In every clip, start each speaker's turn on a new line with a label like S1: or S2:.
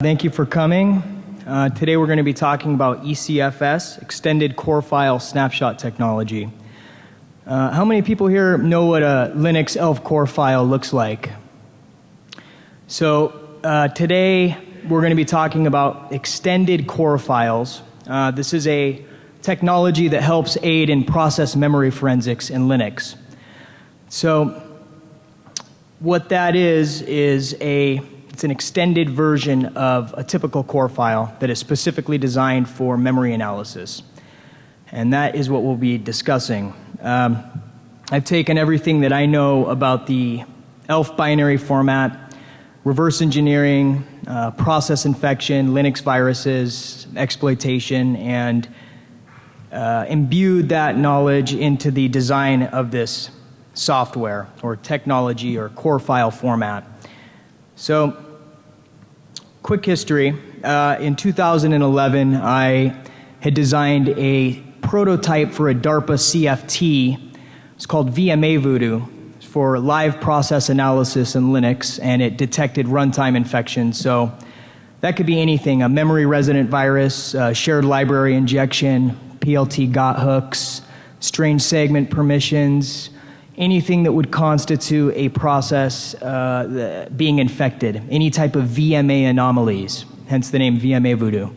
S1: Thank you for coming. Uh, today we're going to be talking about ECFS, Extended Core File Snapshot Technology. Uh, how many people here know what a Linux ELF core file looks like? So uh, today we're going to be talking about extended core files. Uh, this is a technology that helps aid in process memory forensics in Linux. So what that is is a it's an extended version of a typical core file that is specifically designed for memory analysis. And that is what we'll be discussing. Um, I've taken everything that I know about the ELF binary format, reverse engineering, uh, process infection, Linux viruses, exploitation, and uh, imbued that knowledge into the design of this software or technology or core file format. So quick history. Uh, in 2011, I had designed a prototype for a DARPA CFT. It's called VMA Voodoo for live process analysis in Linux, and it detected runtime infections. So that could be anything a memory resident virus, uh, shared library injection, PLT got hooks, strange segment permissions, anything that would constitute a process uh, being infected, any type of VMA anomalies, hence the name VMA Voodoo.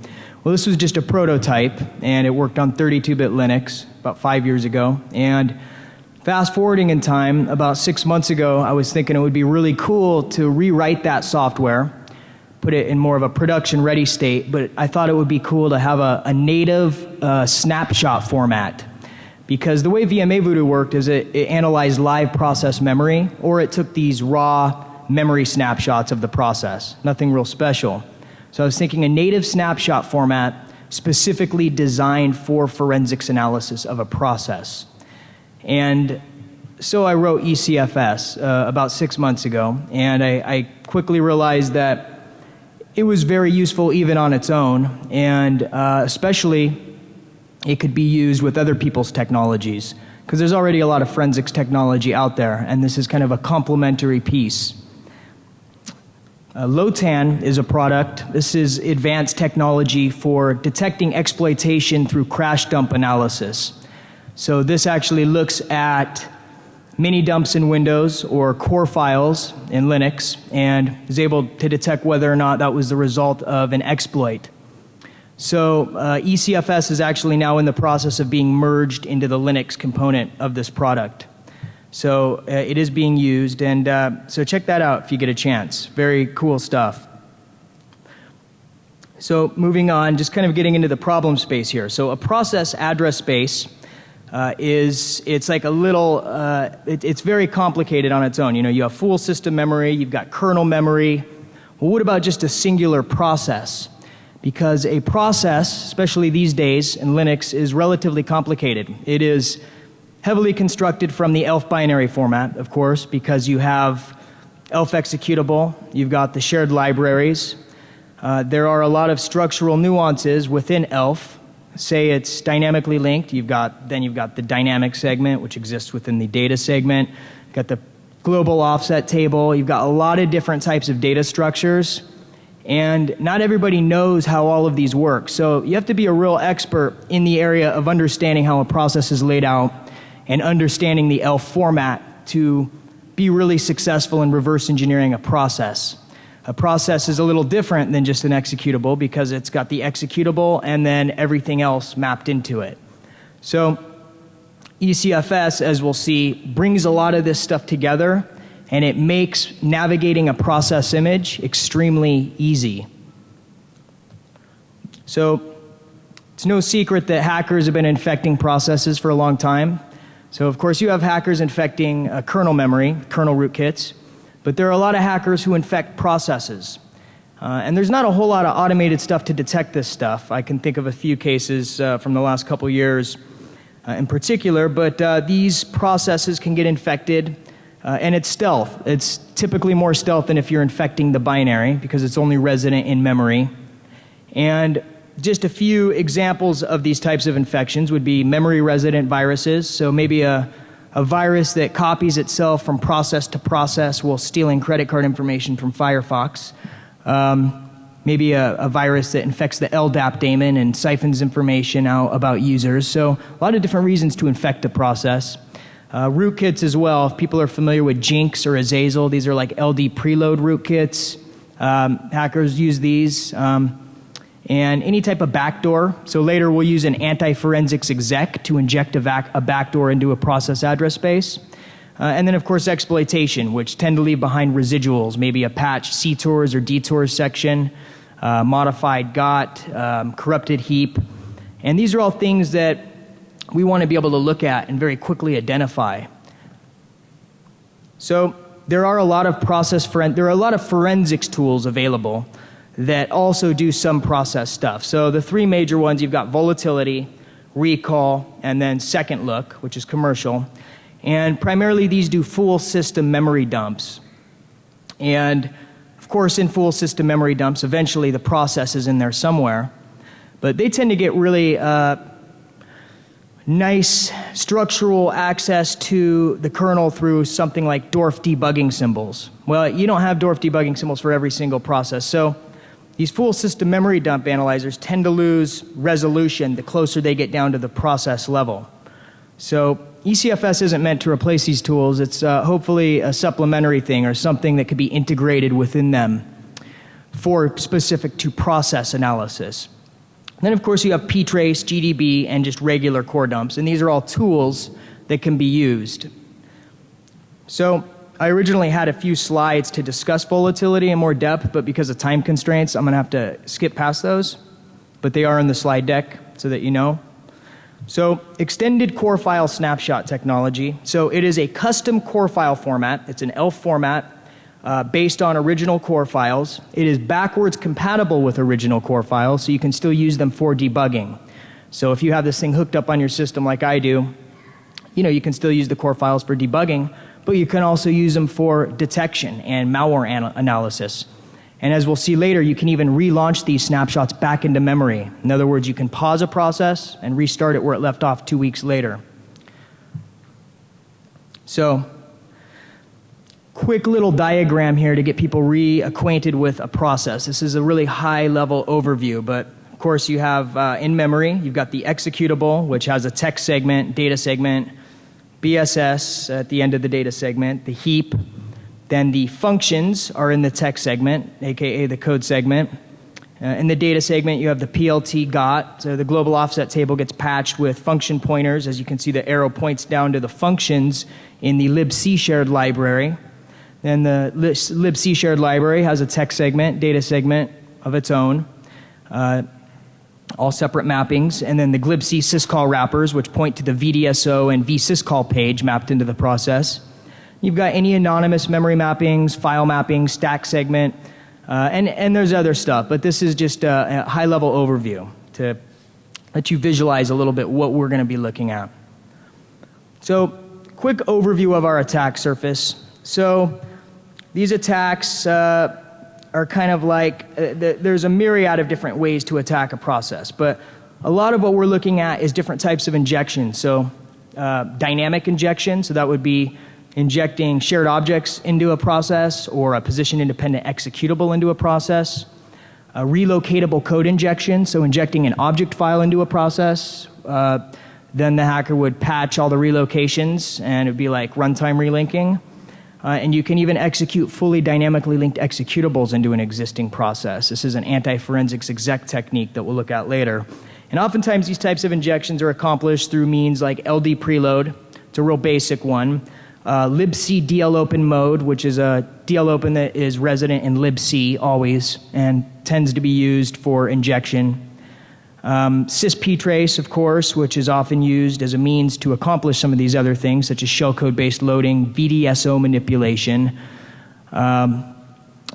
S1: Well, this was just a prototype, and it worked on 32 bit Linux about five years ago. And fast forwarding in time, about six months ago, I was thinking it would be really cool to rewrite that software, put it in more of a production ready state, but I thought it would be cool to have a, a native uh, snapshot format because the way VMA Voodoo worked is it, it analyzed live process memory or it took these raw memory snapshots of the process. Nothing real special. So I was thinking a native snapshot format specifically designed for forensics analysis of a process. And so I wrote ECFS uh, about six months ago, and I, I, quickly realized that it was very useful even on its own, and uh, especially it could be used with other people's technologies because there's already a lot of forensics technology out there, and this is kind of a complementary piece. Uh, LOTAN is a product. This is advanced technology for detecting exploitation through crash dump analysis. So this actually looks at mini dumps in Windows or core files in Linux and is able to detect whether or not that was the result of an exploit. So uh, ECFS is actually now in the process of being merged into the Linux component of this product. So uh, it is being used, and uh, so check that out if you get a chance. Very cool stuff. So moving on, just kind of getting into the problem space here. So a process address space uh, is it's like a little uh, it, it's very complicated on its own. You know, you have full system memory, you've got kernel memory. Well, what about just a singular process? Because a process, especially these days in Linux, is relatively complicated. It is heavily constructed from the ELF binary format, of course, because you have ELF executable, you've got the shared libraries. Uh, there are a lot of structural nuances within ELF. Say it's dynamically linked, you've got, then you've got the dynamic segment, which exists within the data segment. You've got the global offset table. You've got a lot of different types of data structures and not everybody knows how all of these work. So you have to be a real expert in the area of understanding how a process is laid out and understanding the ELF format to be really successful in reverse engineering a process. A process is a little different than just an executable because it's got the executable and then everything else mapped into it. So ECFS, as we'll see, brings a lot of this stuff together and it makes navigating a process image extremely easy. So it's no secret that hackers have been infecting processes for a long time. So of course you have hackers infecting uh, kernel memory, kernel rootkits, but there are a lot of hackers who infect processes. Uh, and there's not a whole lot of automated stuff to detect this stuff. I can think of a few cases uh, from the last couple years uh, in particular, but uh, these processes can get infected uh, and it's stealth. It's typically more stealth than if you're infecting the binary because it's only resident in memory. And just a few examples of these types of infections would be memory resident viruses. So maybe a, a virus that copies itself from process to process while stealing credit card information from Firefox. Um, maybe a, a, virus that infects the LDAP daemon and siphons information out about users. So, a lot of different reasons to infect a process. Uh, rootkits as well. If people are familiar with Jinx or Azazel, these are like LD preload rootkits. Um, hackers use these. Um, and any type of backdoor. So later we'll use an anti-forensics exec to inject a, vac- a backdoor into a process address space. Uh, and then, of course, exploitation, which tend to leave behind residuals, maybe a patch CTORs or DTORs section, uh, modified GOT, um, corrupted heap. And these are all things that we want to be able to look at and very quickly identify. So there are a lot of process there are a lot of forensics tools available that also do some process stuff. So the three major ones you've got volatility, Rekall, and then second look, which is commercial. And primarily these do full system memory dumps. And of course, in full system memory dumps, eventually the process is in there somewhere. But they tend to get really uh, nice structural access to the kernel through something like DWARF debugging symbols. Well, you don't have DWARF debugging symbols for every single process. So these full system memory dump analyzers tend to lose resolution the closer they get down to the process level. So ECFS isn't meant to replace these tools. It's uh, hopefully a supplementary thing or something that could be integrated within them for specific to process analysis. Then, of course, you have ptrace, GDB, and just regular core dumps. And these are all tools that can be used. So, I originally had a few slides to discuss volatility in more depth, but because of time constraints, I'm going to have to skip past those. But they are in the slide deck so that you know. So, extended core file snapshot technology. So, it is a custom core file format. It's an ELF format uh, based on original core files. It is backwards compatible with original core files, so you can still use them for debugging. So if you have this thing hooked up on your system like I do, you know, you can still use the core files for debugging, but you can also use them for detection and malware an analysis. And as we'll see later, you can even relaunch these snapshots back into memory. In other words, you can pause a process and restart it where it left off two weeks later. So, quick little diagram here to get people reacquainted with a process. This is a really high level overview, but of course, you have uh, in memory, you've got the executable, which has a text segment, data segment, BSS at the end of the data segment, the heap, then the functions are in the text segment, aka the code segment. Uh, in the data segment, you have the PLT GOT. So the global offset table gets patched with function pointers. As you can see, the arrow points down to the functions in the libc shared library. Then the libc shared library has a text segment, data segment of its own, uh, all separate mappings. And then the glibc syscall wrappers, which point to the VDSO and vsyscall page mapped into the process. You've got any anonymous memory mappings, file mapping, stack segment, uh, and, and there's other stuff. But this is just a, a high level overview to let you visualize a little bit what we're going to be looking at. So, quick overview of our attack surface. So, these attacks uh, are kind of like uh, the, there's a myriad of different ways to attack a process, but a lot of what we're looking at is different types of injection. So, uh, dynamic injection, so that would be injecting shared objects into a process or a position independent executable into a process. A relocatable code injection, so injecting an object file into a process. Uh, then the hacker would patch all the relocations and it would be like runtime relinking. Uh, and you can even execute fully dynamically linked executables into an existing process. This is an anti forensics exec technique that we'll look at later. And oftentimes, these types of injections are accomplished through means like LD preload, it's a real basic one. Uh, libc dlopen mode, which is a dlopen that is resident in libc always and tends to be used for injection um, sysptrace, of course, which is often used as a means to accomplish some of these other things, such as shellcode based loading, VDSO manipulation. Um,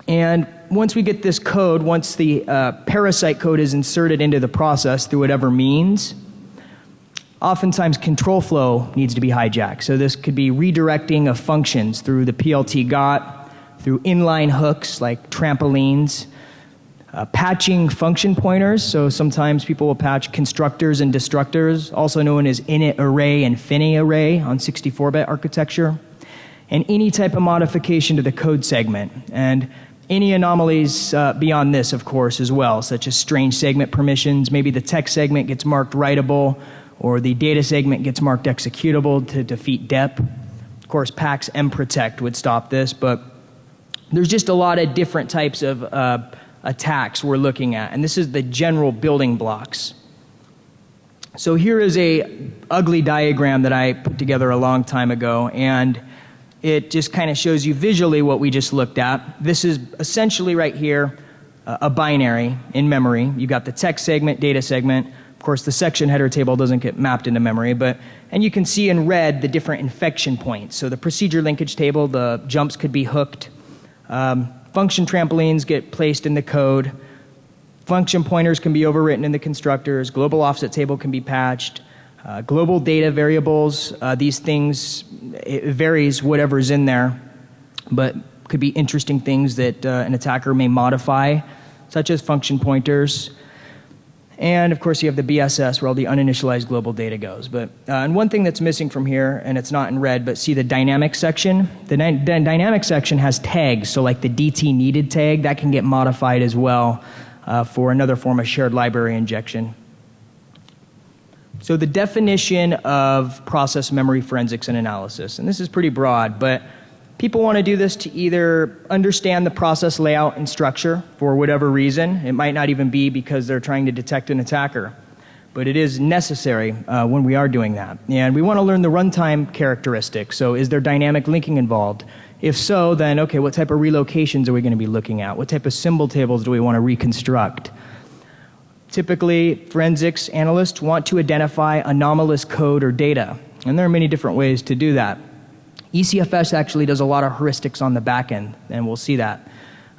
S1: and once we get this code, once the uh, parasite code is inserted into the process through whatever means, oftentimes control flow needs to be hijacked. So this could be redirecting of functions through the PLT GOT, through inline hooks like trampolines, uh, patching function pointers, so sometimes people will patch constructors and destructors, also known as init array and fini array on 64 bit architecture, and any type of modification to the code segment. And any anomalies uh, beyond this, of course, as well, such as strange segment permissions. Maybe the text segment gets marked writable, or the data segment gets marked executable to defeat DEP. Of course, PAX protect would stop this, but there's just a lot of different types of uh, attacks we're looking at, and this is the general building blocks. So here is a ugly diagram that I put together a long time ago, and it just kind of shows you visually what we just looked at. This is essentially right here uh, a binary in memory. You got the text segment, data segment. Of course, the section header table doesn't get mapped into memory, but and you can see in red the different infection points. So the procedure linkage table, the jumps could be hooked. Um, function trampolines get placed in the code. Function pointers can be overwritten in the constructors. Global offset table can be patched. Uh, global data variables, uh, these things, it varies whatever's in there, but could be interesting things that uh, an attacker may modify, such as function pointers. And of course, you have the BSS where all the uninitialized global data goes. But uh, and one thing that's missing from here, and it's not in red, but see the dynamic section. The, the dynamic section has tags, so like the DT needed tag that can get modified as well uh, for another form of shared library injection. So, the definition of process memory forensics and analysis, and this is pretty broad, but people want to do this to either understand the process layout and structure for whatever reason. It might not even be because they're trying to detect an attacker, but it is necessary uh, when we are doing that. And we want to learn the runtime characteristics. So, is there dynamic linking involved? If so, then okay, what type of relocations are we going to be looking at? What type of symbol tables do we want to reconstruct? Typically, forensics analysts want to identify anomalous code or data, and there are many different ways to do that. ECFS actually does a lot of heuristics on the back end, and we'll see that.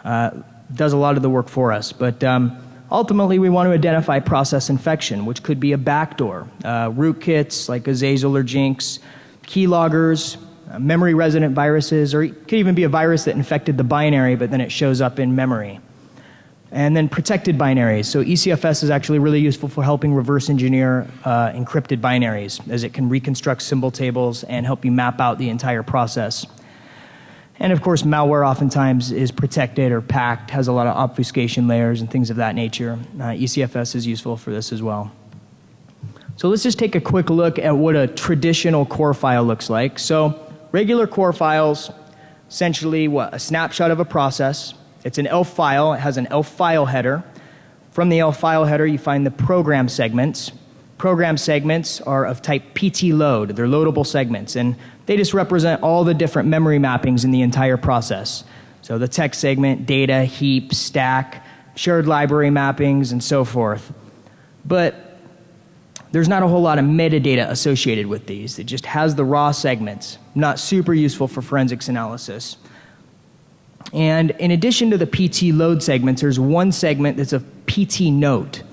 S1: Uh, does a lot of the work for us, but um, ultimately we want to identify process infection, which could be a backdoor, uh, rootkits like Azazel or Jinx, keyloggers, uh, memory resident viruses, or it could even be a virus that infected the binary, but then it shows up in memory and then protected binaries. So ECFS is actually really useful for helping reverse engineer uh, encrypted binaries as it can reconstruct symbol tables and help you map out the entire process. And of course, malware oftentimes is protected or packed, has a lot of obfuscation layers and things of that nature. Uh, ECFS is useful for this as well. So let's just take a quick look at what a traditional core file looks like. So regular core files, essentially what a snapshot of a process, it's an ELF file, it has an ELF file header. From the ELF file header, you find the program segments. Program segments are of type PT load, they're loadable segments, and they just represent all the different memory mappings in the entire process. So the text segment, data, heap, stack, shared library mappings, and so forth. But there's not a whole lot of metadata associated with these. It just has the raw segments, not super useful for forensics analysis. And in addition to the PT load segments, there's one segment that's a PT note.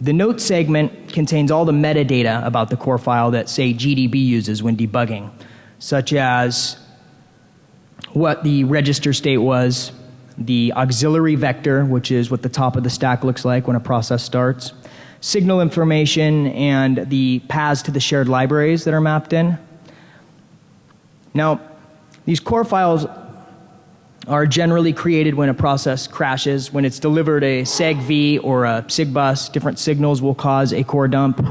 S1: The note segment contains all the metadata about the core file that, say, GDB uses when debugging, such as what the register state was, the auxiliary vector, which is what the top of the stack looks like when a process starts, signal information, and the paths to the shared libraries that are mapped in. Now, these core files are generally created when a process crashes. When it's delivered a SegV or a SIGBUS, different signals will cause a core dump.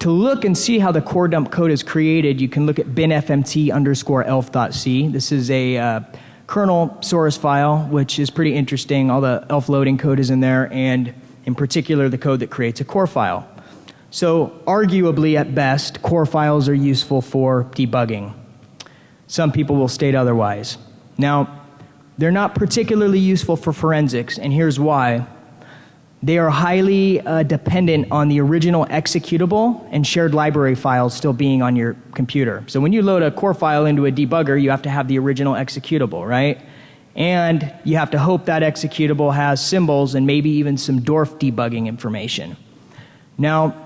S1: To look and see how the core dump code is created, you can look at binfmt underscore elf.c. This is a uh, kernel source file, which is pretty interesting. All the elf loading code is in there, and in particular, the code that creates a core file. So, arguably, at best, core files are useful for debugging. Some people will state otherwise. Now, they're not particularly useful for forensics, and here's why. They are highly uh, dependent on the original executable and shared library files still being on your computer. So when you load a core file into a debugger, you have to have the original executable, right? And you have to hope that executable has symbols and maybe even some DWARF debugging information. Now,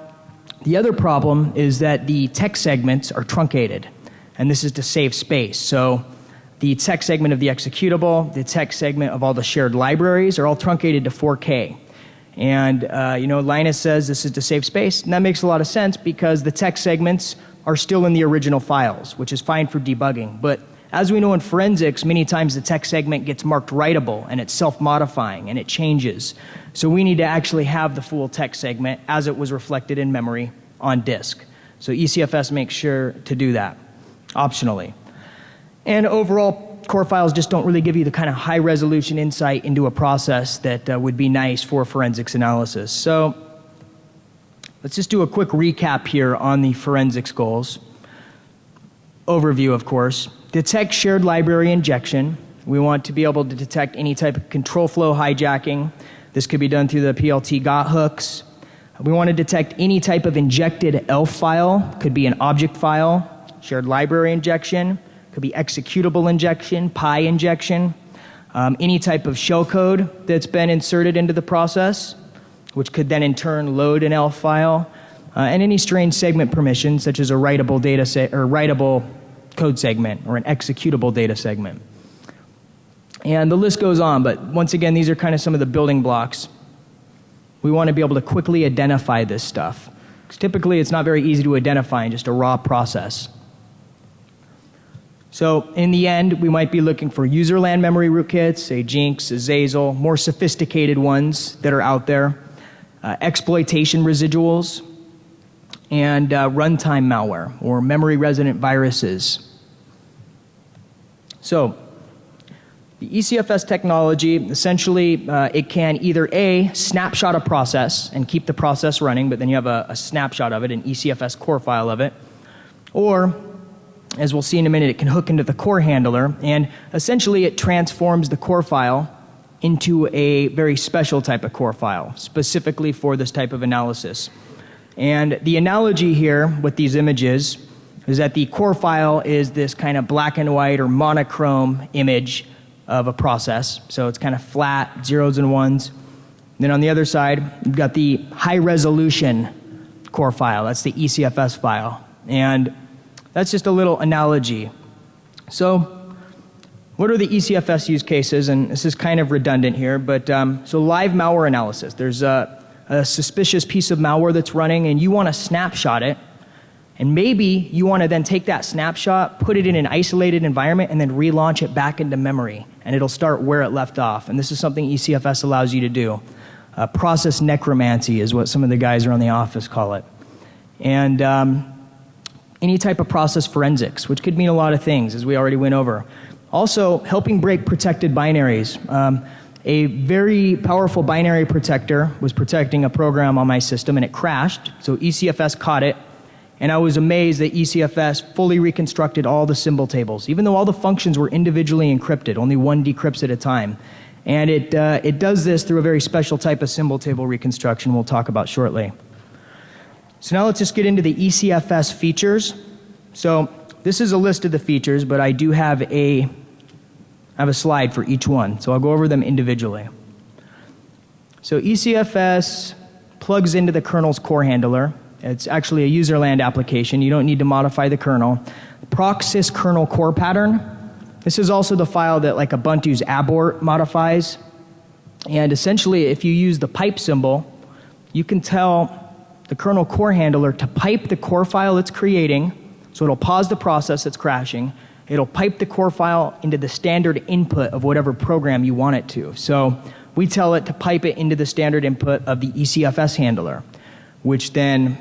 S1: the other problem is that the text segments are truncated, and this is to save space. So the text segment of the executable, the text segment of all the shared libraries are all truncated to 4K. And, uh, you know, Linus says this is to save space, and that makes a lot of sense because the text segments are still in the original files, which is fine for debugging. But as we know in forensics, many times the text segment gets marked writable and it's self modifying and it changes. So we need to actually have the full text segment as it was reflected in memory on disk. So ECFS makes sure to do that optionally. And overall, core files just don't really give you the kind of high resolution insight into a process that uh, would be nice for forensics analysis. So let's just do a quick recap here on the forensics goals. Overview, of course. Detect shared library injection. We want to be able to detect any type of control flow hijacking. This could be done through the PLT GOT hooks. We want to detect any type of injected ELF file, could be an object file, shared library injection, could be executable injection, PI injection, um, any type of shellcode that's been inserted into the process, which could then in turn load an ELF file, uh, and any strange segment permission, such as a writable data set or writable code segment or an executable data segment. And the list goes on, but once again, these are kind of some of the building blocks. We want to be able to quickly identify this stuff. Typically, it's not very easy to identify in just a raw process. So, in the end, we might be looking for userland memory rootkits, a Jinx, Azazel, more sophisticated ones that are out there, uh, exploitation residuals, and uh, runtime malware or memory resident viruses. So, the ECFS technology essentially uh, it can either a snapshot a process and keep the process running, but then you have a, a snapshot of it, an ECFS core file of it, or as we'll see in a minute, it can hook into the core handler and essentially it transforms the core file into a very special type of core file, specifically for this type of analysis. And the analogy here with these images is that the core file is this kind of black and white or monochrome image of a process. So it's kind of flat, zeros and ones. Then on the other side, you've got the high resolution core file. That's the ECFS file. And that's just a little analogy. So, what are the ECFS use cases? And this is kind of redundant here, but um, so live malware analysis. There's a a suspicious piece of malware that's running and you want to snapshot it. And maybe you want to then take that snapshot, put it in an isolated environment, and then relaunch it back into memory. And it'll start where it left off. And this is something ECFS allows you to do. Uh, process necromancy is what some of the guys around the office call it. And um, any type of process forensics, which could mean a lot of things, as we already went over. Also, helping break protected binaries. Um, a very powerful binary protector was protecting a program on my system and it crashed. So ECFS caught it. And I was amazed that ECFS fully reconstructed all the symbol tables, even though all the functions were individually encrypted, only one decrypts at a time. And it, uh, it does this through a very special type of symbol table reconstruction we'll talk about shortly. So now let's just get into the ECFS features. So this is a list of the features, but I do have a I have a slide for each one, so I'll go over them individually. So ECFS plugs into the kernel's core handler. It's actually a userland application. You don't need to modify the kernel. Proxys kernel core pattern. This is also the file that like Ubuntu's Apport modifies. And essentially, if you use the pipe symbol, you can tell the kernel core handler to pipe the core file it's creating, so it'll pause the process that's crashing, It'll pipe the core file into the standard input of whatever program you want it to. So we tell it to pipe it into the standard input of the ECFS handler, which then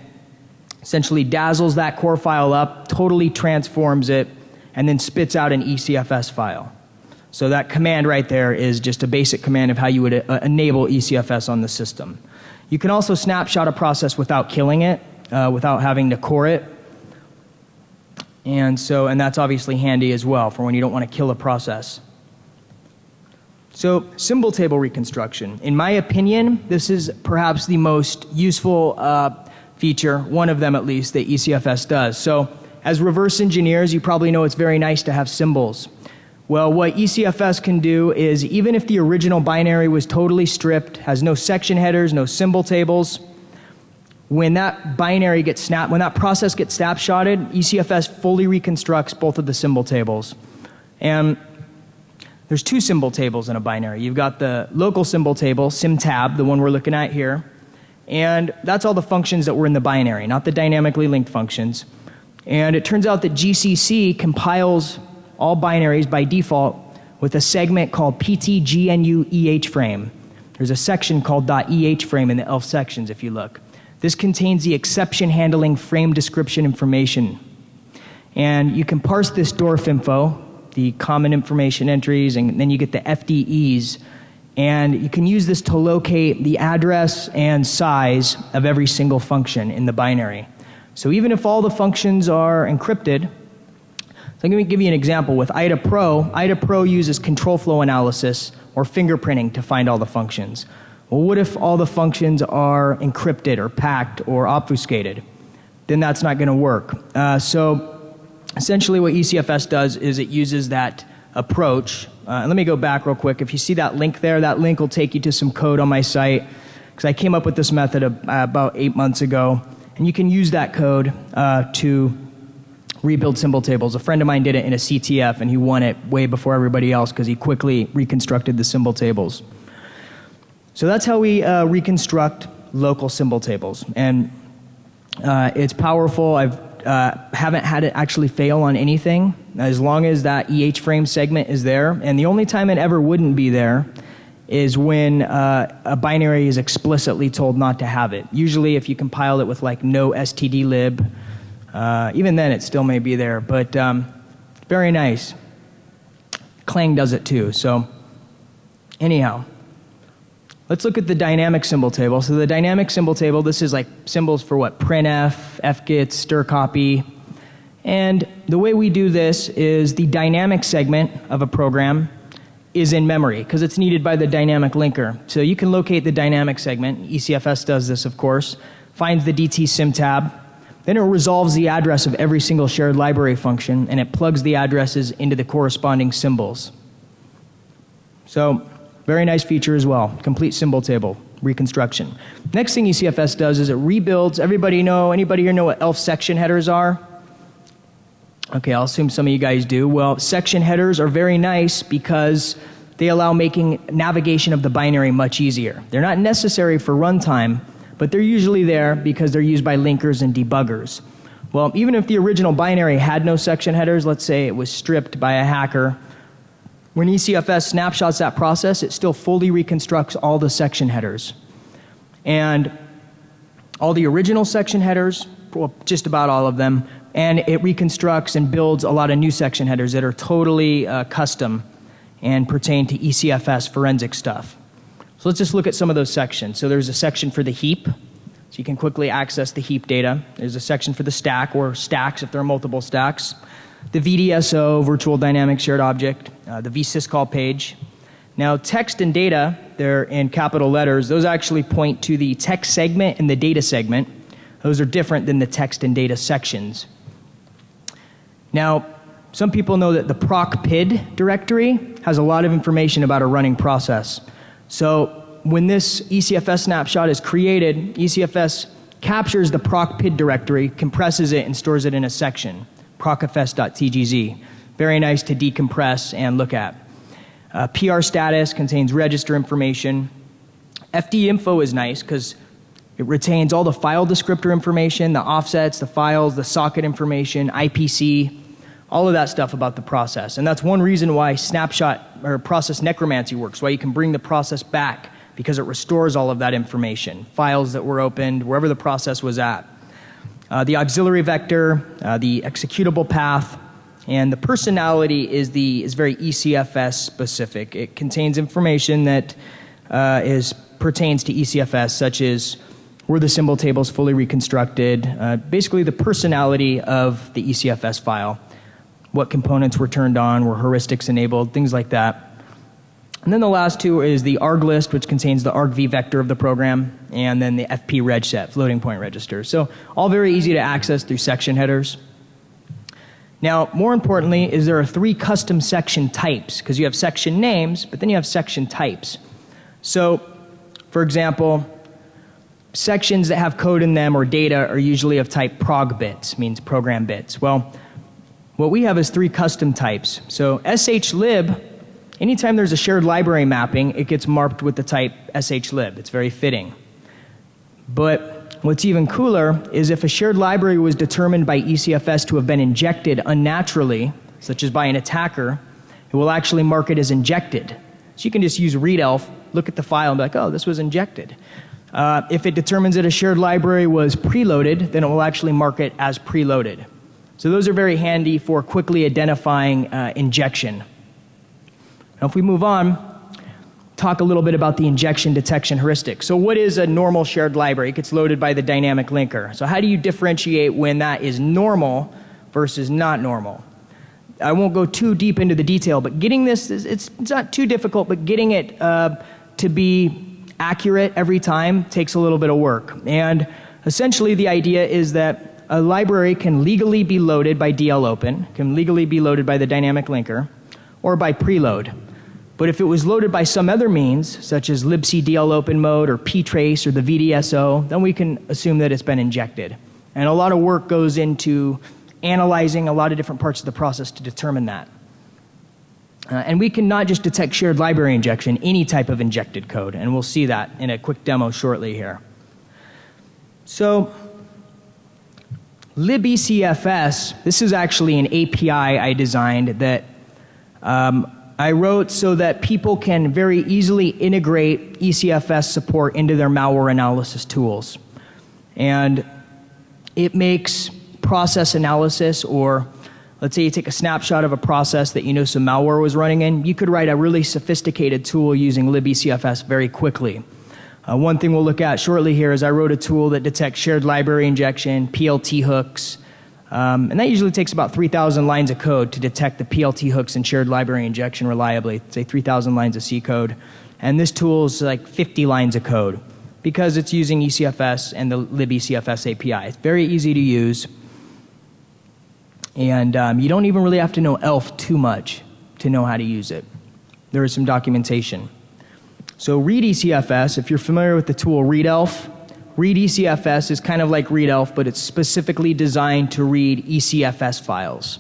S1: essentially dazzles that core file up, totally transforms it, and then spits out an ECFS file. So that command right there is just a basic command of how you would uh, enable ECFS on the system. You can also snapshot a process without killing it, uh, without having to core it. And so, and that's obviously handy as well for when you don't want to kill a process. So, symbol table reconstruction. In my opinion, this is perhaps the most useful uh, feature, one of them at least, that ECFS does. So, as reverse engineers, you probably know it's very nice to have symbols. Well, what ECFS can do is even if the original binary was totally stripped, has no section headers, no symbol tables, when that binary gets snap, when that process gets snapshotted, ECFS fully reconstructs both of the symbol tables. And there's two symbol tables in a binary. You've got the local symbol table, symtab, the one we're looking at here, and that's all the functions that were in the binary, not the dynamically linked functions. And it turns out that GCC compiles all binaries by default with a segment called PTGNU frame. There's a section called .eh frame in the ELF sections if you look. This contains the exception handling frame description information. And you can parse this DWARF info, the common information entries, and then you get the FDEs. And you can use this to locate the address and size of every single function in the binary. So even if all the functions are encrypted, so let me give you an example. With IDA Pro, IDA Pro uses control flow analysis or fingerprinting to find all the functions. Well, what if all the functions are encrypted or packed or obfuscated? Then that's not going to work. Uh, so essentially what ECFS does is it uses that approach. Uh, let me go back real quick. If you see that link there, that link will take you to some code on my site because I came up with this method uh, about eight months ago. And you can use that code uh, to rebuild symbol tables. A friend of mine did it in a CTF and he won it way before everybody else because he quickly reconstructed the symbol tables. So that's how we uh, reconstruct local symbol tables. And uh, it's powerful. I uh, haven't had it actually fail on anything as long as that EH frame segment is there. And the only time it ever wouldn't be there is when uh, a binary is explicitly told not to have it. Usually, if you compile it with like no stdlib, uh, even then, it still may be there, but um, very nice. Clang does it too. So, anyhow, let's look at the dynamic symbol table. So, the dynamic symbol table, this is like symbols for what? printf, fgets, strcpy. And the way we do this is the dynamic segment of a program is in memory because it's needed by the dynamic linker. So you can locate the dynamic segment. ECFS does this, of course. Finds the DT symtab, then it resolves the address of every single shared library function and it plugs the addresses into the corresponding symbols. So, very nice feature as well. Complete symbol table reconstruction. Next thing ECFS does is it rebuilds. Everybody know, anybody here know what ELF section headers are? Okay, I'll assume some of you guys do. Well, section headers are very nice because they allow making navigation of the binary much easier. They're not necessary for runtime, but they're usually there because they're used by linkers and debuggers. Well, even if the original binary had no section headers, let's say it was stripped by a hacker, when ECFS snapshots that process, it still fully reconstructs all the section headers. And all the original section headers, well, just about all of them, and it reconstructs and builds a lot of new section headers that are totally uh, custom and pertain to ECFS forensic stuff. So let's just look at some of those sections. So there's a section for the heap, so you can quickly access the heap data. There's a section for the stack or stacks if there are multiple stacks. The VDSO, virtual dynamic shared object, uh, the vsyscall page. Now, text and data, they're in capital letters. Those actually point to the text segment and the data segment. Those are different than the text and data sections. Now, some people know that the proc PID directory has a lot of information about a running process. So when this ECFS snapshot is created, ECFS captures the proc PID directory, compresses it, and stores it in a section, procfs.tgz. Very nice to decompress and look at. Uh, PR status contains register information. FD info is nice because it retains all the file descriptor information, the offsets, the files, the socket information, IPC, all of that stuff about the process. And that's one reason why snapshot or process necromancy works, why you can bring the process back because it restores all of that information, files that were opened, wherever the process was at. Uh, the auxiliary vector, uh, the executable path, and the personality is, the, is very ECFS specific. It contains information that uh, is, pertains to ECFS, such as were the symbol tables fully reconstructed, uh, basically the personality of the ECFS file what components were turned on, were heuristics enabled, things like that. And then the last two is the arg list, which contains the argv vector of the program, and then the fp reg set, floating point register. So all very easy to access through section headers. Now, more importantly, is there are three custom section types, because you have section names, but then you have section types. So, for example, sections that have code in them or data are usually of type prog bits, means program bits. Well, what we have is three custom types. So shlib, anytime there's a shared library mapping, it gets marked with the type shlib. It's very fitting. But what's even cooler is if a shared library was determined by ECFS to have been injected unnaturally, such as by an attacker, it will actually mark it as injected. So you can just use readelf, look at the file, and be like, oh, this was injected. Uh, if it determines that a shared library was preloaded, then it will actually mark it as preloaded. So those are very handy for quickly identifying uh, injection. Now, if we move on, talk a little bit about the injection detection heuristic. So, what is a normal shared library? It gets loaded by the dynamic linker. So, how do you differentiate when that is normal versus not normal? I won't go too deep into the detail, but getting this, it's, it's not too difficult, but getting it uh, to be accurate every time takes a little bit of work. And essentially, the idea is that a library can legally be loaded by DL Open, can legally be loaded by the dynamic linker, or by preload. But if it was loaded by some other means, such as libc DL Open mode or ptrace or the VDSO, then we can assume that it's been injected. And a lot of work goes into analyzing a lot of different parts of the process to determine that. Uh, and we can not just detect shared library injection, any type of injected code, and we'll see that in a quick demo shortly here. So, libecfs, this is actually an API I designed that um, I wrote so that people can very easily integrate ECFS support into their malware analysis tools. And it makes process analysis or Let's say you take a snapshot of a process that you know some malware was running in. You could write a really sophisticated tool using libecfs very quickly. Uh, one thing we'll look at shortly here is I wrote a tool that detects shared library injection, PLT hooks, um, and that usually takes about 3,000 lines of code to detect the PLT hooks and shared library injection reliably, say 3,000 lines of C code. And this tool is like 50 lines of code because it's using ECFS and the libecfs API. It's very easy to use. And um, you don't even really have to know ELF too much to know how to use it. There is some documentation. So, read ECFS, if you're familiar with the tool readelf, read ECFS is kind of like readelf, but it's specifically designed to read ECFS files.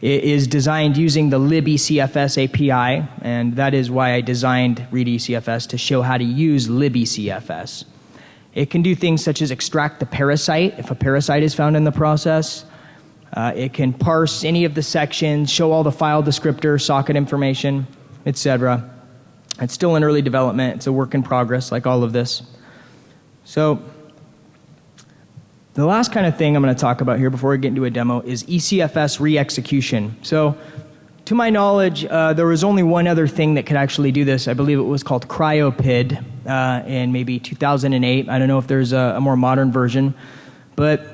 S1: It is designed using the libecfs API, and that is why I designed read ECFS to show how to use libecfs. It can do things such as extract the parasite if a parasite is found in the process uh, it can parse any of the sections, show all the file descriptor, socket information, etc. It's still in early development. It's a work in progress, like all of this. So, the last kind of thing I'm going to talk about here before we get into a demo is ECFS re-execution. So, to my knowledge, uh, there was only one other thing that could actually do this. I believe it was called CryoPID uh, in maybe 2008. I don't know if there's a, a more modern version, but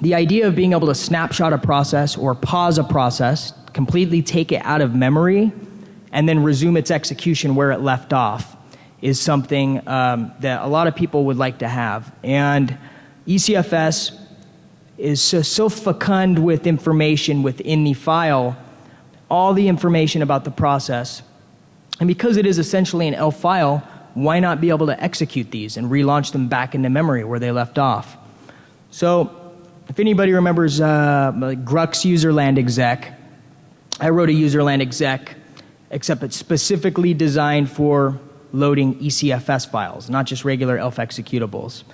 S1: the idea of being able to snapshot a process or pause a process, completely take it out of memory, and then resume its execution where it left off is something um, that a lot of people would like to have. And ECFS is so, so fecund with information within the file, all the information about the process. And because it is essentially an ELF file, why not be able to execute these and relaunch them back into memory where they left off? So if anybody remembers uh, grugq's userland exec, I wrote a userland exec, except it's specifically designed for loading ECFS files, not just regular ELF executables.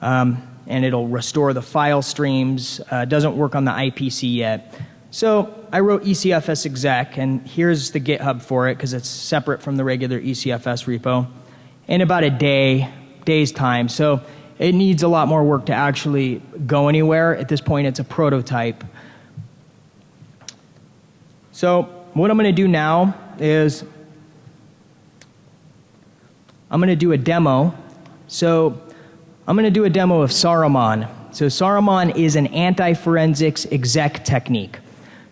S1: Um, and it'll restore the file streams. Uh, doesn't work on the IPC yet. So I wrote ECFS exec, and here's the GitHub for it because it's separate from the regular ECFS repo. In about a day, day's time. So it needs a lot more work to actually go anywhere. At this point, it's a prototype. So, what I'm going to do now is I'm going to do a demo. So, I'm going to do a demo of Saruman. So, Saruman is an anti forensics exec technique.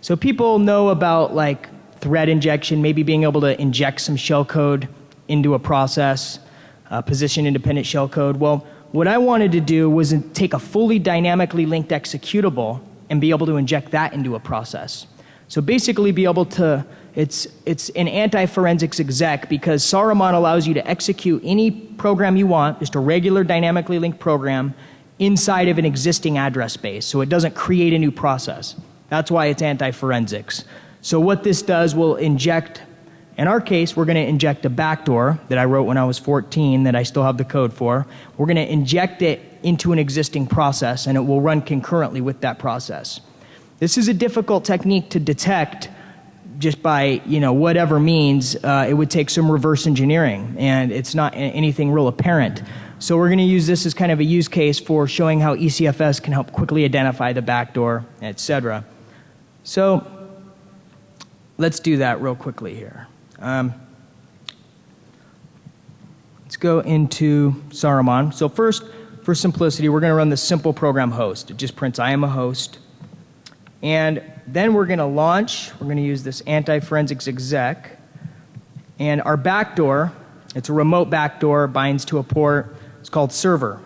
S1: So, people know about like thread injection, maybe being able to inject some shellcode into a process, uh, position independent shellcode. Well, what I wanted to do was take a fully dynamically linked executable and be able to inject that into a process. So basically be able to, it's, it's an anti-forensics exec because Saruman allows you to execute any program you want, just a regular dynamically linked program, inside of an existing address space. So it doesn't create a new process. That's why it's anti-forensics. So what this does will inject in our case, we're going to inject a backdoor that I wrote when I was 14 that I still have the code for. We're going to inject it into an existing process and it will run concurrently with that process. This is a difficult technique to detect just by you know whatever means. Uh, it would take some reverse engineering, and it's not anything real apparent. So we're going to use this as kind of a use case for showing how ECFS can help quickly identify the backdoor, etc. So let's do that real quickly here. Um, let's go into Saruman. So first, for simplicity, we're going to run the simple program host. It just prints I am a host. And then we're going to launch, we're going to use this anti-forensics exec. And our backdoor, it's a remote backdoor, binds to a port. It's called server.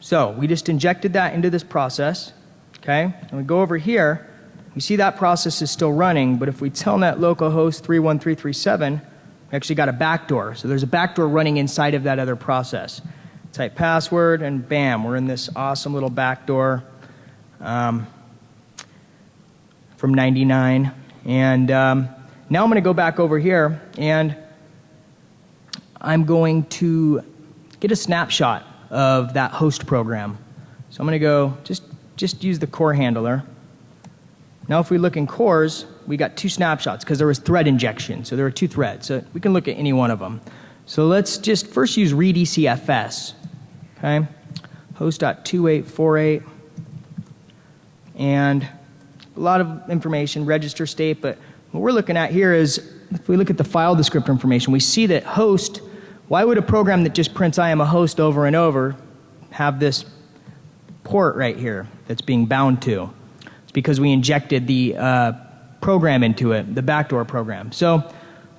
S1: So we just injected that into this process. Okay? And we go over here. You see that process is still running, but if we telnet localhost 31337, we actually got a backdoor. So there's a backdoor running inside of that other process. Type password, and bam, we're in this awesome little backdoor um, from 99. And um, now I'm going to go back over here and I'm going to get a snapshot of that host program. So I'm going to go just, just use the core handler. Now, if we look in cores, we got two snapshots because there was thread injection. So there were two threads. So we can look at any one of them. So let's just first use readecfs. Okay, host.2848, and a lot of information, register state. But what we're looking at here is, if we look at the file descriptor information, we see that host. Why would a program that just prints I am a host over and over have this port right here that's being bound to? It's because we injected the uh, program into it, the backdoor program. So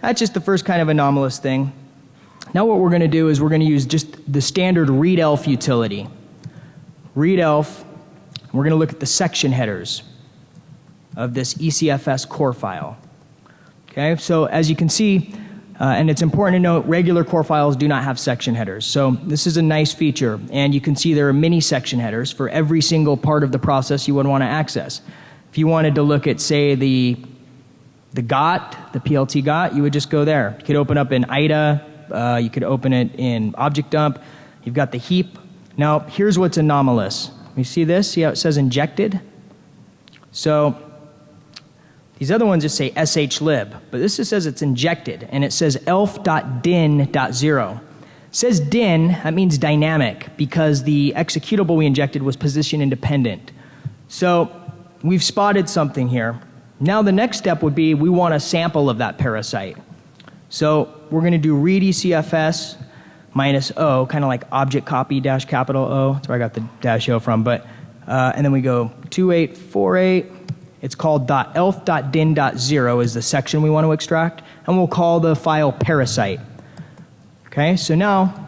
S1: that's just the first kind of anomalous thing. Now what we're going to do is we're going to use just the standard readelf utility. Readelf, we're going to look at the section headers of this ECFS core file. Okay, so as you can see, uh, and it's important to note regular core files do not have section headers. So this is a nice feature. And you can see there are many section headers for every single part of the process you would want to access. If you wanted to look at, say, the, the GOT, the PLT GOT, you would just go there. You could open up in IDA, uh, you could open it in Object Dump. You've got the heap. Now, here's what's anomalous. You see this? See how it says injected? So these other ones just say shlib, but this just says it's injected, and it says elf.din.0. It says din, that means dynamic, because the executable we injected was position independent. So we've spotted something here. Now the next step would be we want a sample of that parasite. So we're going to do readecfs minus O, kind of like object copy dash capital O. That's where I got the dash O from. But, uh, and then we go 2848 it's called .elf.din.0 is the section we want to extract, and we'll call the file parasite. Okay, so now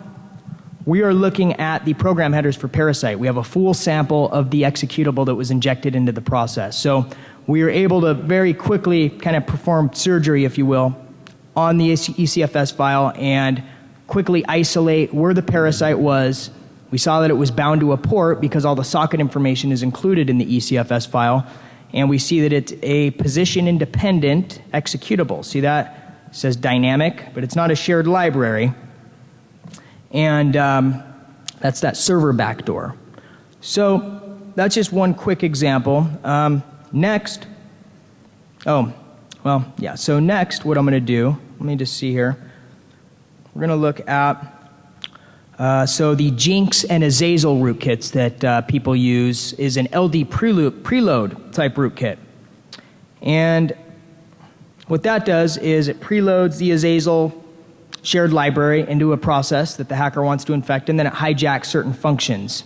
S1: we are looking at the program headers for parasite. We have a full sample of the executable that was injected into the process. So we are able to very quickly kind of perform surgery, if you will, on the ECFS file and quickly isolate where the parasite was. We saw that it was bound to a port because all the socket information is included in the ECFS file and we see that it's a position independent executable. See that? It says dynamic, but it's not a shared library. And um, that's that server backdoor. So that's just one quick example. Um, next, oh, well, yeah. So next, what I'm going to do, let me just see here. We're going to look at uh, so the Jynx and Azazel rootkits that uh, people use is an LD preload, preload type rootkit. And what that does is it preloads the Azazel shared library into a process that the hacker wants to infect, and then it hijacks certain functions.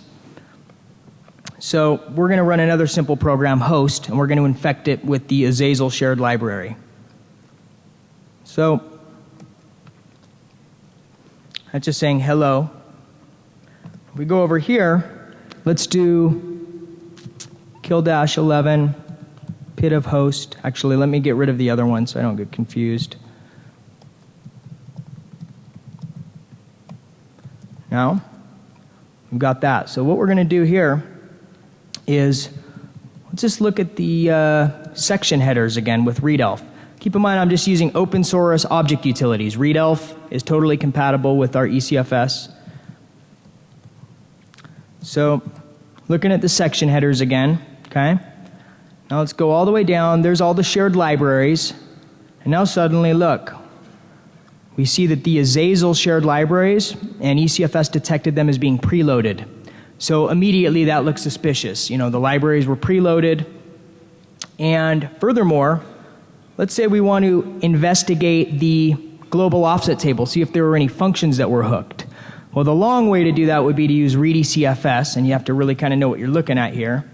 S1: So we're going to run another simple program, host, and we're going to infect it with the Azazel shared library. So that's just saying hello we go over here, let's do kill dash 11, pid of host. Actually, let me get rid of the other one so I don't get confused. Now, we've got that. So what we're going to do here is let's just look at the uh, section headers again with readelf. Keep in mind I'm just using open source object utilities. readelf is totally compatible with our ECFS. So looking at the section headers again, Okay? Now let's go all the way down. There's all the shared libraries. And now suddenly, look, we see that the Azazel shared libraries and ECFS detected them as being preloaded. So immediately that looks suspicious. You know, the libraries were preloaded. And furthermore, let's say we want to investigate the global offset table, see if there were any functions that were hooked. Well, the long way to do that would be to use readecfs, and you have to really kind of know what you're looking at here.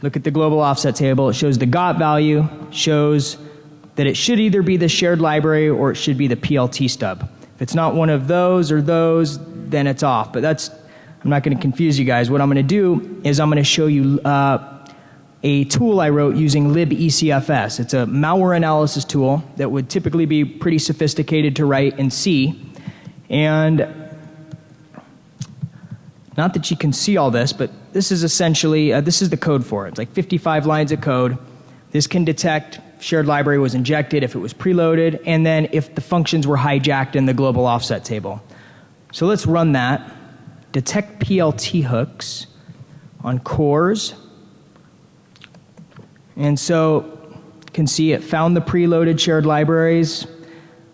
S1: Look at the global offset table. It shows the GOT value, shows that it should either be the shared library or it should be the PLT stub. If it's not one of those or those, then it's off. But that's, I'm not going to confuse you guys. What I'm going to do is I'm going to show you uh, a tool I wrote using libecfs. It's a malware analysis tool that would typically be pretty sophisticated to write in C. And not that you can see all this, but this is essentially, uh, this is the code for it. It's like 55 lines of code. This can detect shared library was injected if it was preloaded, and then if the functions were hijacked in the global offset table. So let's run that. Detect PLT hooks on cores. And so you can see it found the preloaded shared libraries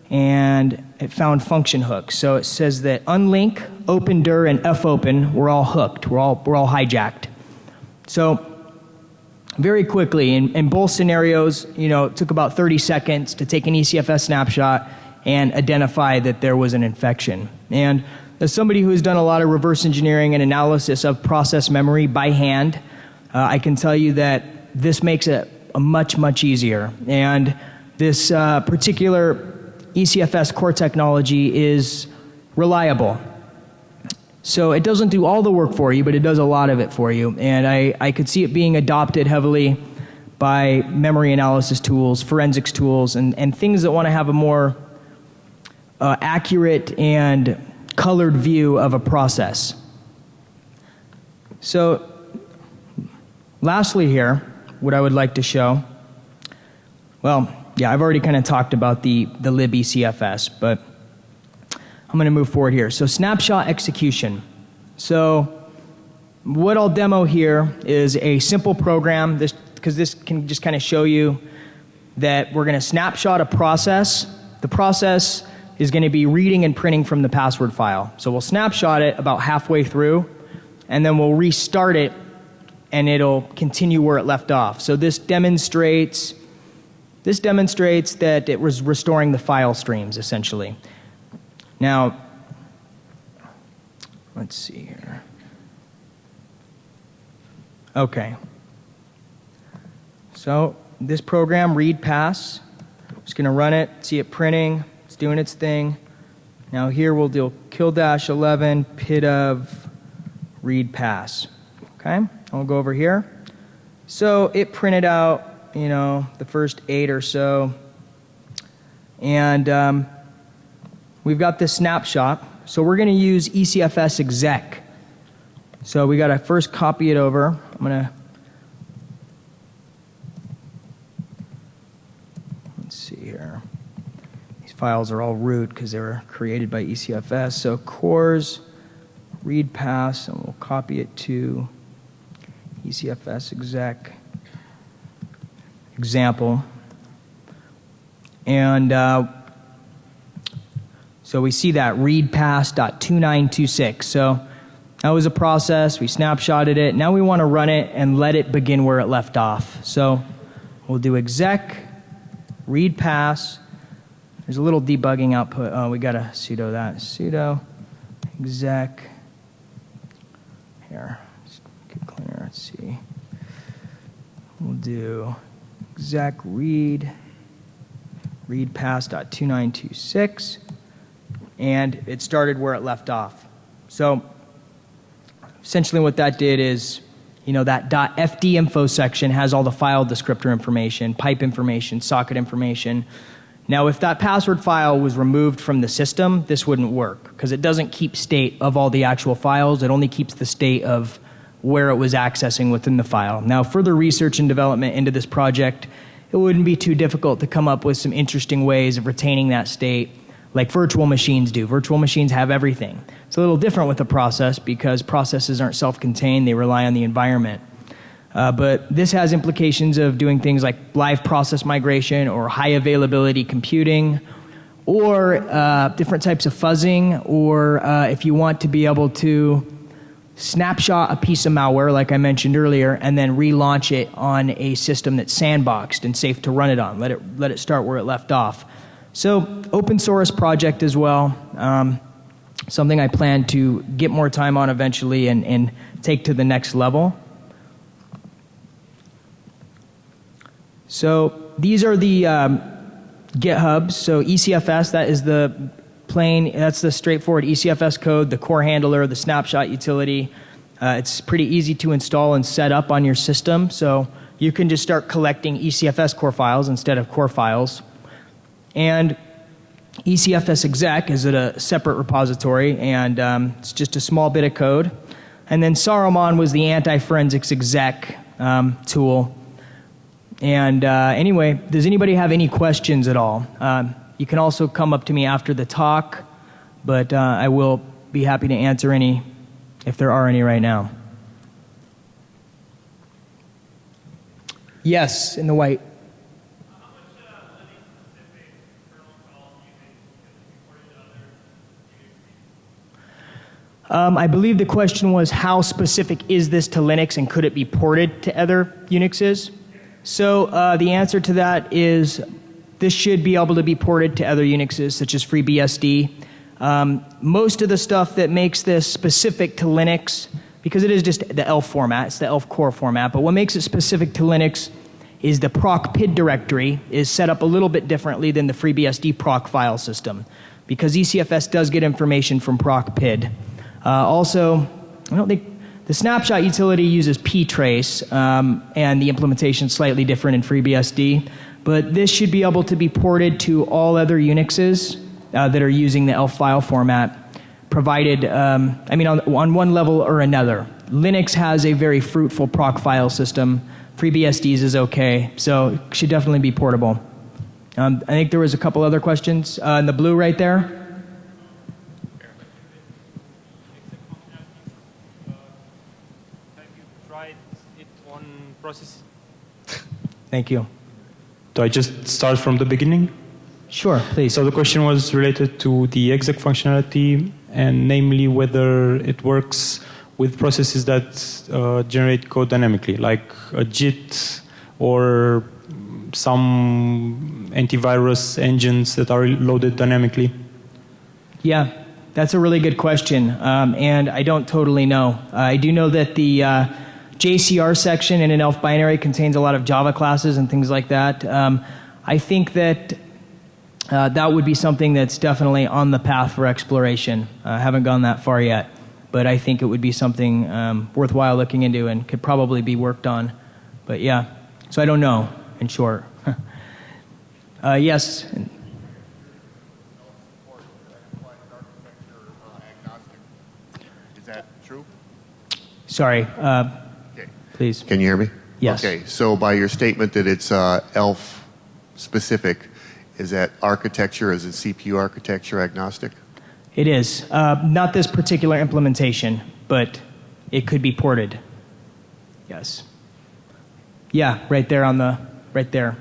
S1: and it found function hooks. So it says that unlink, opendir, and fopen were all hooked, we're all, we're all hijacked. So very quickly, in, in both scenarios, you know, it took about 30 seconds to take an ECFS snapshot and identify that there was an infection. And as somebody who has done a lot of reverse engineering and analysis of process memory by hand, uh, I can tell you that this makes it much, much easier. And this uh, particular ECFS core technology is reliable. So it doesn't do all the work for you, but it does a lot of it for you. And I, I could see it being adopted heavily by memory analysis tools, forensics tools, and, and things that want to have a more uh, accurate and colored view of a process. So, lastly, here, what I would like to show well, yeah, I've already kind of talked about the, the libecfs, but I'm going to move forward here. So snapshot execution. So what I'll demo here is a simple program this because this can just kind of show you that we're going to snapshot a process. The process is going to be reading and printing from the password file. So we'll snapshot it about halfway through and then we'll restart it and it'll continue where it left off. So this demonstrates this demonstrates that it was restoring the file streams essentially. Now, let's see here. Okay. So, this program, read pass, just going to run it, see it printing, it's doing its thing. Now, here we'll do kill dash 11 pid of read pass. Okay, I'll go over here. So, it printed out, you know, the first eight or so. And um, we've got this snapshot. So we're going to use ECFS exec. So we got to first copy it over. I'm going to let's see here. These files are all root because they were created by ECFS. So cores read pass, and we'll copy it to ECFS exec example. And uh, so we see that read pass.2926. So that was a process. We snapshotted it. Now we want to run it and let it begin where it left off. So we'll do exec read pass. There's a little debugging output. Oh, we got to sudo that. sudo exec. Here, let's get it cleaner. Let's see. We'll do exec read read pass.2926 and it started where it left off. So essentially what that did is, you know, that .fd info section has all the file descriptor information, pipe information, socket information. Now if that password file was removed from the system, this wouldn't work because it doesn't keep state of all the actual files. It only keeps the state of where it was accessing within the file. Now further research and development into this project, it wouldn't be too difficult to come up with some interesting ways of retaining that state like virtual machines do. Virtual machines have everything. It's a little different with a process because processes aren't self contained, they rely on the environment. Uh, but this has implications of doing things like live process migration or high availability computing or uh, different types of fuzzing, or uh, if you want to be able to snapshot a piece of malware, like I mentioned earlier, and then relaunch it on a system that's sandboxed and safe to run it on. Let it, let it start where it left off. So, open source project as well. Um, something I plan to get more time on eventually and, and take to the next level. So, these are the um, GitHubs. So, ECFS, that is the plain, that's the straightforward ECFS code, the core handler, the snapshot utility. Uh, it's pretty easy to install and set up on your system. So, you can just start collecting ECFS core files instead of core files. And ECFS exec is at a separate repository, and um, it's just a small bit of code. And then Saruman was the anti forensics exec um, tool. And uh, anyway, does anybody have any questions at all? Um, you can also come up to me after the talk, but uh, I will be happy to answer any if there are any right now. Yes, in the white. Um, I believe the question was how specific is this to Linux and could it be ported to other Unixes? So uh, the answer to that is this should be able to be ported to other Unixes such as FreeBSD. Um, most of the stuff that makes this specific to Linux, because it is just the ELF format, it's the ELF core format, but what makes it specific to Linux is the proc PID directory is set up a little bit differently than the FreeBSD proc file system because ECFS does get information from proc PID. Uh, also, I don't think the snapshot utility uses ptrace, um, and the implementation is slightly different in FreeBSD. But this should be able to be ported to all other Unixes uh, that are using the ELF file format, provided, um, I mean, on, on one level or another. Linux has a very fruitful proc file system. FreeBSD's is okay, so it should definitely be portable. Um, I think there was a couple other questions uh, in the blue right there. Thank you.
S2: Do I just start from the beginning?
S1: Sure, please.
S2: So the question was related to the exec functionality and namely whether it works with processes that uh, generate code dynamically, like a JIT or some antivirus engines that are loaded dynamically?
S1: Yeah, that's a really good question, um, and I don't totally know. Uh, I do know that the uh, JCR section in an ELF binary contains a lot of Java classes and things like that. Um, I think that uh, that would be something that's definitely on the path for exploration. I uh, haven't gone that far yet, but I think it would be something um, worthwhile looking into and could probably be worked on. But yeah, so I don't know, in short. uh, yes.
S3: Is that true?
S1: Sorry. Uh, please.
S3: Can you hear me?
S1: Yes.
S3: Okay, so by your statement that it's uh, ELF specific, is that architecture, is it CPU architecture agnostic?
S1: It is. Uh, not this particular implementation, but it could be ported. Yes. Yeah, right there on the, right there.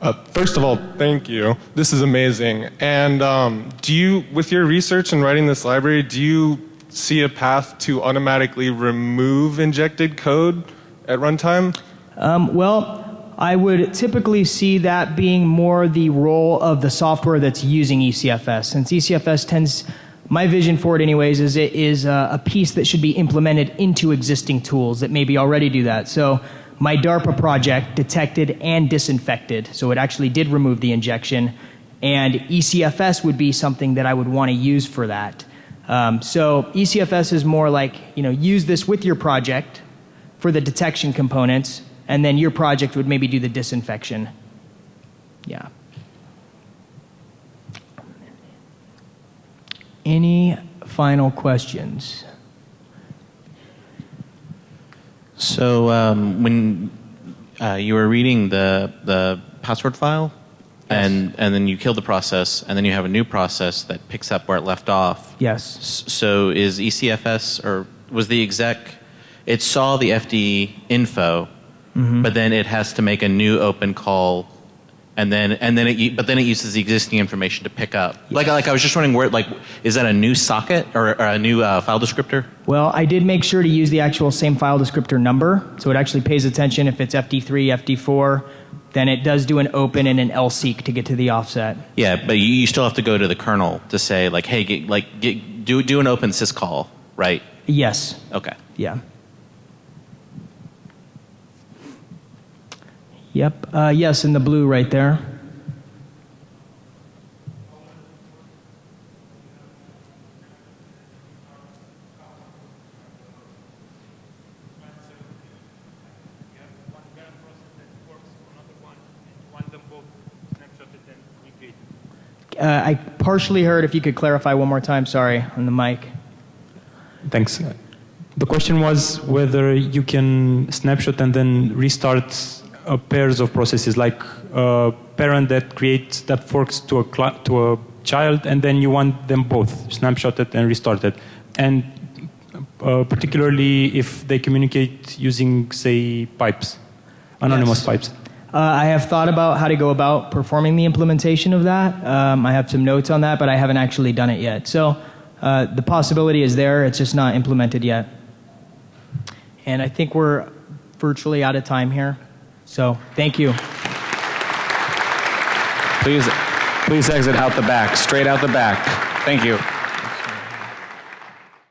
S4: Uh, first of all, thank you. This is amazing. And um, do you, with your research and writing this library, do you see a path to automatically remove injected code at runtime?
S1: Um, well, I would typically see that being more the role of the software that's using ECFS. Since ECFS tends, my vision for it, anyways, is it is a, a piece that should be implemented into existing tools that maybe already do that. So my DARPA project detected and disinfected, so it actually did remove the injection, and ECFS would be something that I would want to use for that. Um, so ECFS is more like, you know, use this with your project for the detection components, and then your project would maybe do the disinfection. Yeah. Any final questions?
S5: So um, when uh, you were reading the the password file, and and then you kill the process, and then you have a new process that picks up where it left off.
S1: Yes.
S5: So is ECFS or was the exec? It saw the FD info, but then it has to make a new open call, and then and then it but then it uses the existing information to pick up. Like like I was just wondering where like is that a new socket or, or a new uh, file descriptor?
S1: Well, I did make sure to use the actual same file descriptor number, so it actually pays attention if it's FD3, FD4, then it does do an open and an LSEEK to get to the offset.
S5: Yeah, but you, you still have to go to the kernel to say like hey get, like get, do do an open syscall right?
S1: Yes.
S5: Okay.
S1: Yeah. Yep. Uh, yes, in the blue right there. Uh, I partially heard. If you could clarify one more time, sorry, on the mic.
S2: Thanks. The question was whether you can snapshot and then restart pairs of processes, like a parent that creates that forks to a to a child, and then you want them both snapshotted and restarted, and uh, particularly if they communicate using, say, pipes, anonymous
S1: Yes.
S2: pipes.
S1: Uh, I have thought about how to go about performing the implementation of that. Um, I have some notes on that, but I haven't actually done it yet. So uh, the possibility is there, it's just not implemented yet. And I think we're virtually out of time here. So thank you.
S6: Please, please exit out the back, straight out the back. Thank you.